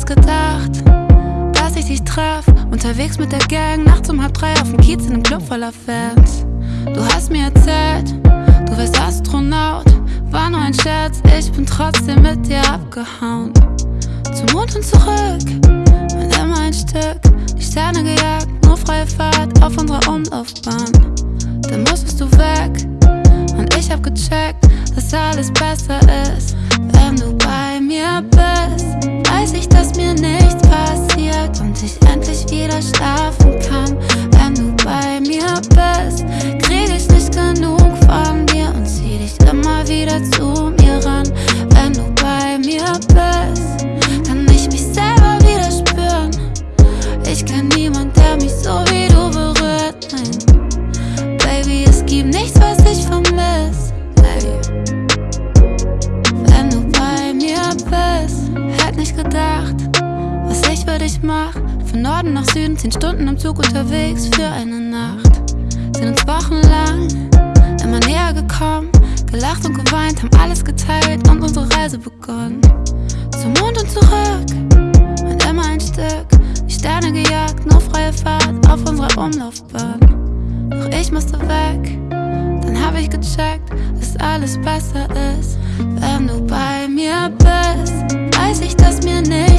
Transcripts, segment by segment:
das gedacht, dass ich dich traf? Unterwegs mit der Gang, nachts um halb drei auf dem Kiez in einem Club voller Fans. Du hast mir erzählt, du wärst Astronaut. War nur ein Scherz, ich bin trotzdem mit dir abgehauen. Zum Mond und zurück, und immer ein Stück. Die Sterne gejagt, nur freie Fahrt auf unserer Umlaufbahn. Wieder schlafen kann, wenn du bei mir bist. Krieg ich nicht genug von dir und zieh dich immer wieder zu mir ran, wenn du bei mir bist. Kann ich mich selber wieder spüren. Ich kenn niemand, der mich so wie du berührt. Nein, Baby, es gibt nichts, was ich vermiss. Hey. Wenn du bei mir bist, hätt nicht gedacht, was ich für dich mach. Von Norden nach Süden, zehn Stunden im Zug unterwegs für eine Nacht. Sind uns wochenlang immer näher gekommen, gelacht und geweint, haben alles geteilt und unsere Reise begonnen. Zum Mond und zurück und immer ein Stück. Die Sterne gejagt, nur freie Fahrt auf unserer Umlaufbahn. Doch ich musste weg, dann hab ich gecheckt, dass alles besser ist, wenn du bei mir bist. Weiß ich, dass mir nichts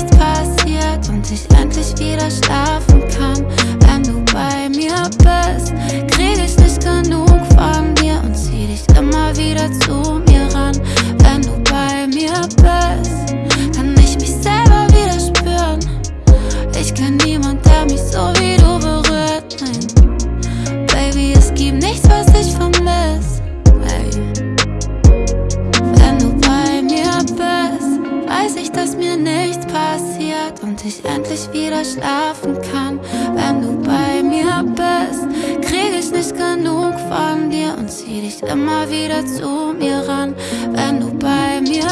passiert und ich endlich wieder schlafen kann. Wenn du bei mir bist, krieg ich nicht genug von dir und zieh dich immer wieder zu mir ran. Wenn du bei mir